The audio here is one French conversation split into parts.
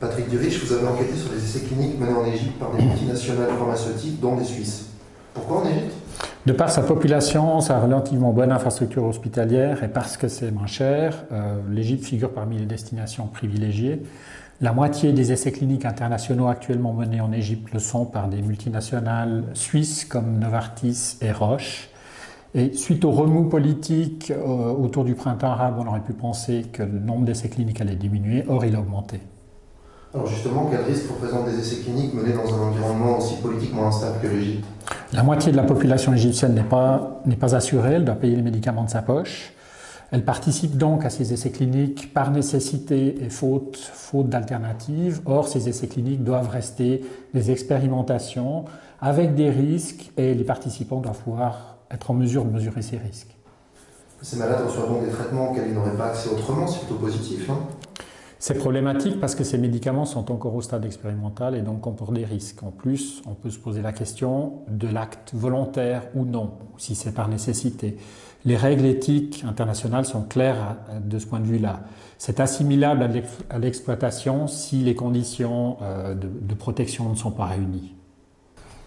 Patrick Durich, vous avez enquêté sur les essais cliniques menés en Égypte par des multinationales pharmaceutiques, dont des Suisses. Pourquoi en Égypte? De par sa population, sa relativement bonne infrastructure hospitalière et parce que c'est moins cher, euh, l'Égypte figure parmi les destinations privilégiées. La moitié des essais cliniques internationaux actuellement menés en Égypte le sont par des multinationales suisses comme Novartis et Roche. Et suite au remous politique euh, autour du printemps arabe, on aurait pu penser que le nombre d'essais cliniques allait diminuer, or il a augmenté. Alors justement, quel risque représentent des essais cliniques menés dans un environnement aussi politiquement instable que l'Égypte La moitié de la population égyptienne n'est pas, pas assurée, elle doit payer les médicaments de sa poche. Elle participe donc à ces essais cliniques par nécessité et faute, faute d'alternative. Or, ces essais cliniques doivent rester des expérimentations avec des risques et les participants doivent pouvoir être en mesure de mesurer ces risques. Ces malades reçoivent donc des traitements auxquels ils n'auraient pas accès autrement, c'est plutôt positif, non? C'est problématique parce que ces médicaments sont encore au stade expérimental et donc comportent des risques. En plus, on peut se poser la question de l'acte volontaire ou non, si c'est par nécessité. Les règles éthiques internationales sont claires de ce point de vue-là. C'est assimilable à l'exploitation si les conditions euh, de protection ne sont pas réunies.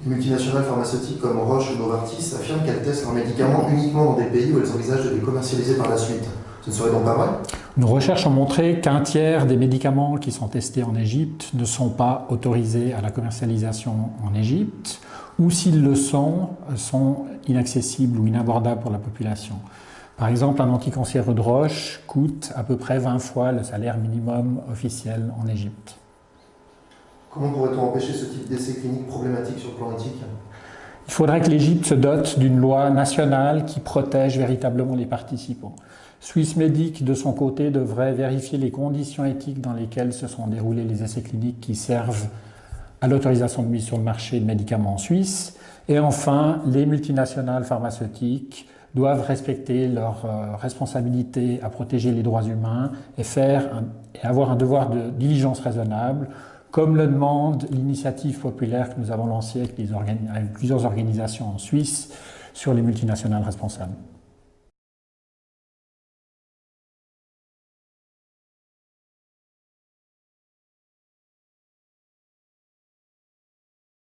Les multinationales pharmaceutiques comme Roche ou Novartis affirment qu'elles testent leurs médicaments uniquement dans des pays où elles envisagent de les commercialiser par la suite. Ce ne serait donc pas vrai? Nos recherches ont montré qu'un tiers des médicaments qui sont testés en Égypte ne sont pas autorisés à la commercialisation en Égypte, ou s'ils le sont, sont inaccessibles ou inabordables pour la population. Par exemple, un anticancéreux de roche coûte à peu près 20 fois le salaire minimum officiel en Égypte. Comment pourrait-on empêcher ce type d'essai clinique problématique sur le plan éthique? Il faudrait que l'Égypte se dote d'une loi nationale qui protège véritablement les participants. Swissmedic, de son côté, devrait vérifier les conditions éthiques dans lesquelles se sont déroulés les essais cliniques qui servent à l'autorisation de mise sur le marché de médicaments en Suisse. Et enfin, les multinationales pharmaceutiques doivent respecter leur euh, responsabilité à protéger les droits humains et, faire et avoir un devoir de diligence raisonnable, comme le demande l'initiative populaire que nous avons lancée avec, plusieurs organisations en Suisse sur les multinationales responsables.